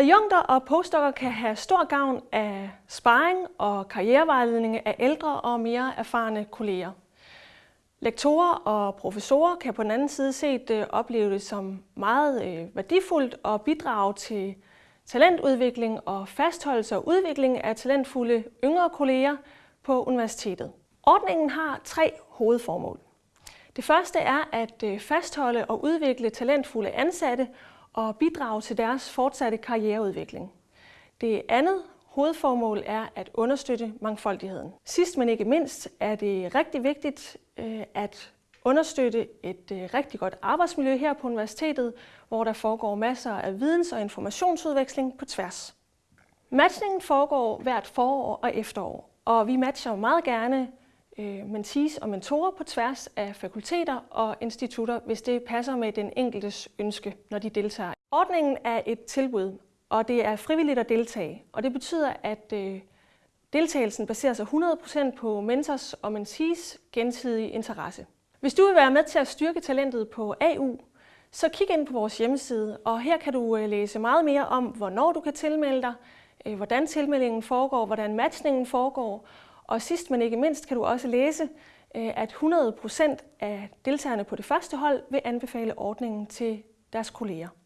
Adjunkter og postdokker kan have stor gavn af sparring og karrierevejledning af ældre og mere erfarne kolleger. Lektorer og professorer kan på den anden side set øh, opleve det som meget øh, værdifuldt og bidrage til talentudvikling og fastholdelse og udvikling af talentfulde yngre kolleger på universitetet. Ordningen har tre hovedformål. Det første er at øh, fastholde og udvikle talentfulde ansatte og bidrage til deres fortsatte karriereudvikling. Det andet hovedformål er at understøtte mangfoldigheden. Sidst men ikke mindst er det rigtig vigtigt øh, at understøtte et øh, rigtig godt arbejdsmiljø her på universitetet, hvor der foregår masser af videns- og informationsudveksling på tværs. Matchningen foregår hvert forår og efterår, og vi matcher meget gerne Øh, mentees og mentorer på tværs af fakulteter og institutter, hvis det passer med den enkeltes ønske, når de deltager. Ordningen er et tilbud, og det er frivilligt at deltage, og det betyder, at øh, deltagelsen baserer sig 100% på mentors og mentees gensidige interesse. Hvis du vil være med til at styrke talentet på AU, så kig ind på vores hjemmeside, og her kan du øh, læse meget mere om, hvornår du kan tilmelde dig, øh, hvordan tilmeldingen foregår, hvordan matchningen foregår, og sidst men ikke mindst kan du også læse, øh, at 100% af deltagerne på det første hold vil anbefale ordningen til deres kolleger.